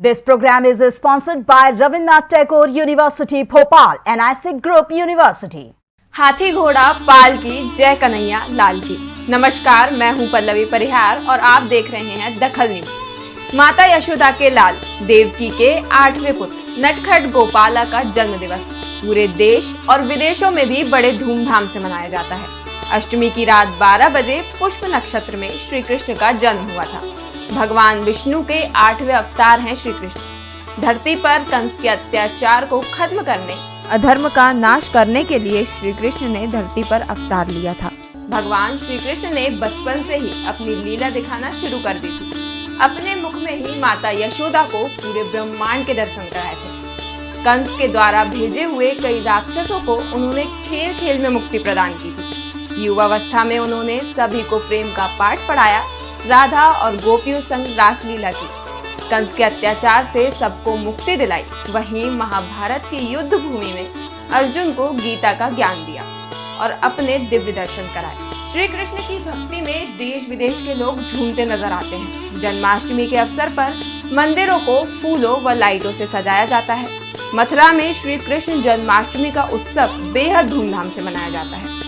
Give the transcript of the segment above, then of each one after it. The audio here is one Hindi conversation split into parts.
This program is sponsored by Ravindranath Tagore University, Bhopal ISIC Group University. हाथी घोड़ा पाल की जय कन्हैया लाल की। नमस्कार मैं हूँ पल्लवी परिहार और आप देख रहे हैं दखल न्यूज़। माता यशोदा के लाल देवकी के आठवें पुत्र नटखट गोपाला का जन्म दिवस पूरे देश और विदेशों में भी बड़े धूमधाम से मनाया जाता है। अष्टमी की रात 12 बजे पुष्प नक्षत्र में श्री कृष्ण का जन्म हुआ था। भगवान विष्णु के आठवें अवतार हैं श्री कृष्ण धरती पर कंस के अत्याचार को खत्म करने, अधर्म का नाश करने के लिए श्री कृष्ण ने धरती पर अवतार लिया था। भगवान श्री कृष्ण ने बचपन से ही अपनी लीला दिखाना शुरू कर दी थी। अपने मुख में ही माता यशोदा को पूरे ब्रह्मांड के दर्शन कराए थे। कंस के द्वारा भेजे हुए कई राक्षसों को उन्होंने खेल खेल में मुक्ति प्रदान की थी। युवावस्था में उन्होंने सभी को प्रेम का पाठ पढ़ाया राधा और गोपियों संग रासलीला की। कंस के अत्याचार से सबको मुक्ति दिलाई। वहीं महाभारत की युद्ध भूमि में अर्जुन को गीता का ज्ञान दिया और अपने दिव्य दर्शन कराए। श्री कृष्ण की भक्ति में देश विदेश के लोग झूमते नज़र आते हैं। जन्माष्टमी के अवसर पर मंदिरों को फूलों व लाइटों से सजाया जाता है। मथुरा में श्री कृष्ण जन्माष्टमी का उत्सव बेहद धूमधाम से मनाया जाता है।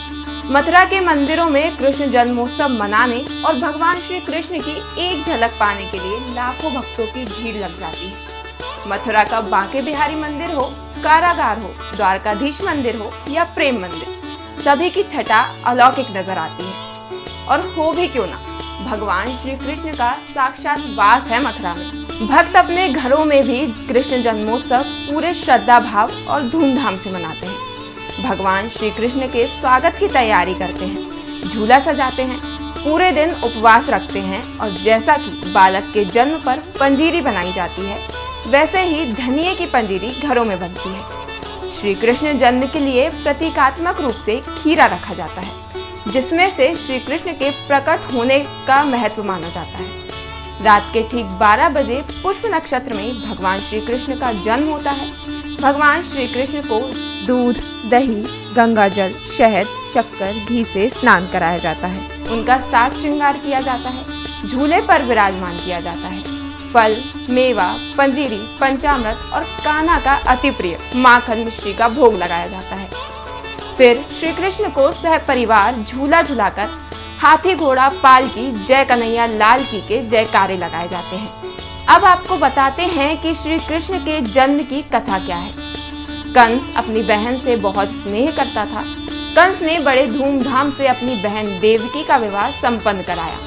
मथुरा के मंदिरों में कृष्ण जन्मोत्सव मनाने और भगवान श्री कृष्ण की एक झलक पाने के लिए लाखों भक्तों की भीड़ लग जाती है। मथुरा का बांके बिहारी मंदिर हो, कारागार हो, द्वारकाधीश मंदिर हो या प्रेम मंदिर, सभी की छटा अलौकिक नज़र आती है। और हो भी क्यों ना, भगवान श्री कृष्ण का साक्षात वास है मथुरा में। भक्त अपने घरों में भी कृष्ण जन्मोत्सव पूरे श्रद्धा भाव और धूमधाम से मनाते हैं। भगवान श्री कृष्ण के स्वागत की तैयारी करते हैं। झूला सजाते हैं, पूरे दिन उपवास रखते हैं और जैसा कि बालक के जन्म पर पंजीरी बनाई जाती है, वैसे ही धनिये की पंजीरी घरों में बनती है। श्री कृष्ण जन्म के लिए प्रतीकात्मक रूप से खीरा रखा जाता है, जिसमें से श्री कृष्ण के प्रकट होने का महत्व माना जाता है। रात के ठीक 12 बजे पुष्प नक्षत्र में भगवान श्री कृष्ण का जन्म होता है। भगवान श्री कृष्ण को दूध, दही, गंगा जल, शहद, शक्कर, घी से स्नान कराया जाता है। उनका साज श्रृंगार किया जाता है, झूले पर विराजमान किया जाता है। फल, मेवा, पंजीरी, पंचामृत और काना का अति प्रिय माखन मिश्री का भोग लगाया जाता है। फिर श्री कृष्ण को सह परिवार झूला झुलाकर हाथी घोड़ा पाल की, जय कन्हैया लाल की के जयकारे लगाए जाते हैं। अब आपको बताते हैं कि श्री कृष्ण के जन्म की कथा क्या है। कंस अपनी बहन से बहुत स्नेह करता था। कंस ने बड़े धूमधाम से अपनी बहन देवकी का विवाह संपन्न कराया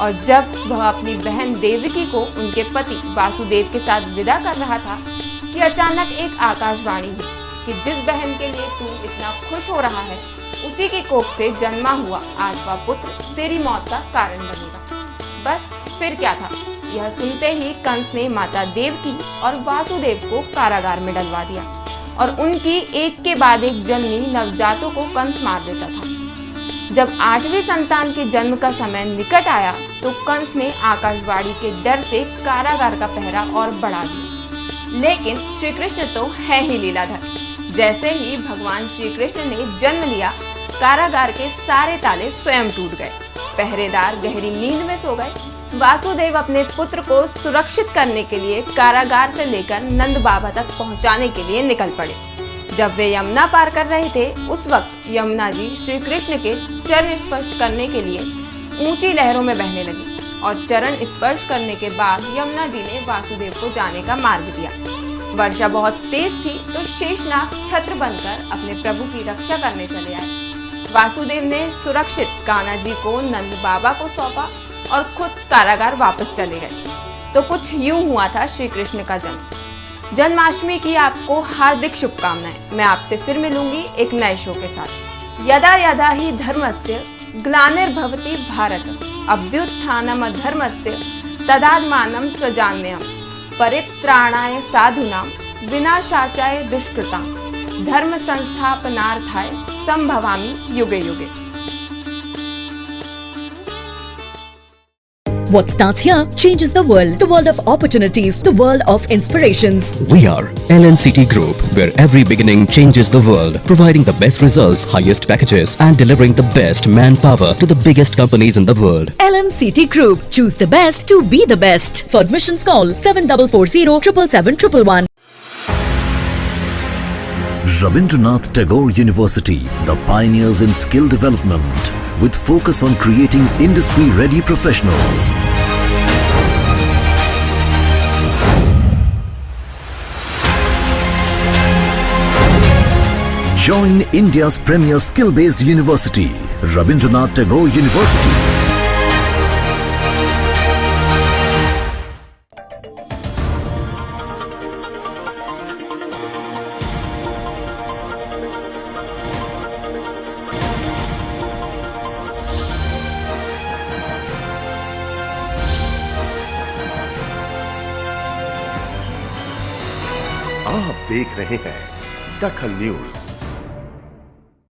और जब वह अपनी बहन देवकी को उनके पति वासुदेव के साथ विदा कर रहा था, कि अचानक एक आकाशवाणी हुई कि जिस बहन के लिए तू इतना खुश हो रहा है, उसी के कोख से जन्मा हुआ आठवा पुत्र तेरी मौत का कारण बनेगा। बस फिर क्या था? यह सुनते ही कंस ने माता देवकी और वासुदेव को कारागार में डलवा दिया। और उनकी एक के बाद एक जननी नवजातों को कंस मार देता था। जब आठवीं संतान के जन्म का समय निकट आया तो कंस ने आकाशवाणी के डर से कारागार का पहरा और बढ़ा दिया। लेकिन श्री कृष्ण तो है ही लीलाधर। जैसे ही भगवान श्री कृष्ण ने जन्म लिया कारागार के सारे ताले स्वयं टूट गए। पहरेदार गहरी नींद में सो गए। वासुदेव अपने पुत्र को सुरक्षित करने के लिए कारागार से लेकर नंद बाबा तक पहुँचाने के लिए निकल पड़े। जब वे यमुना पार कर रहे थे, उस वक्त यमुना जी श्री कृष्ण के चरण स्पर्श करने के लिए ऊँची लहरों में बहने लगी और चरण स्पर्श करने के बाद यमुना जी ने वासुदेव को जाने का मार्ग दिया। वर्षा बहुत तेज थी तो शेषनाग छत्र बनकर अपने प्रभु की रक्षा करने चले आए। वासुदेव ने सुरक्षित कान्हा जी को नंद बाबा को सौंपा और खुद कारागार वापस चले गए। तो कुछ यूँ हुआ था श्री कृष्ण का जन्म। जन्माष्टमी की आपको हार्दिक शुभकामनाएँ। मैं आपसे फिर मिलूँगी एक नए शो के साथ। यदा यदा ही धर्मस्य ग्लानिर्भवती भारत। अभ्युत्थानम धर्मस्य तदात्मानं सृजाम्यहम् परित्राणाय साधुनां, विनाशाचाय दुष्कृतां। धर्म What starts here changes the world. The world of opportunities. The world of inspirations. We are LNCT Group, where every beginning changes the world. Providing the best results, highest packages and delivering the best manpower to the biggest companies in the world. LNCT Group. Choose the best to be the best. For admissions call 7440 777 Rabindranath Tagore University, the pioneers in skill development with focus on creating industry-ready professionals. Join India's premier skill-based university, Rabindranath Tagore University. आप देख रहे हैं दखल न्यूज़।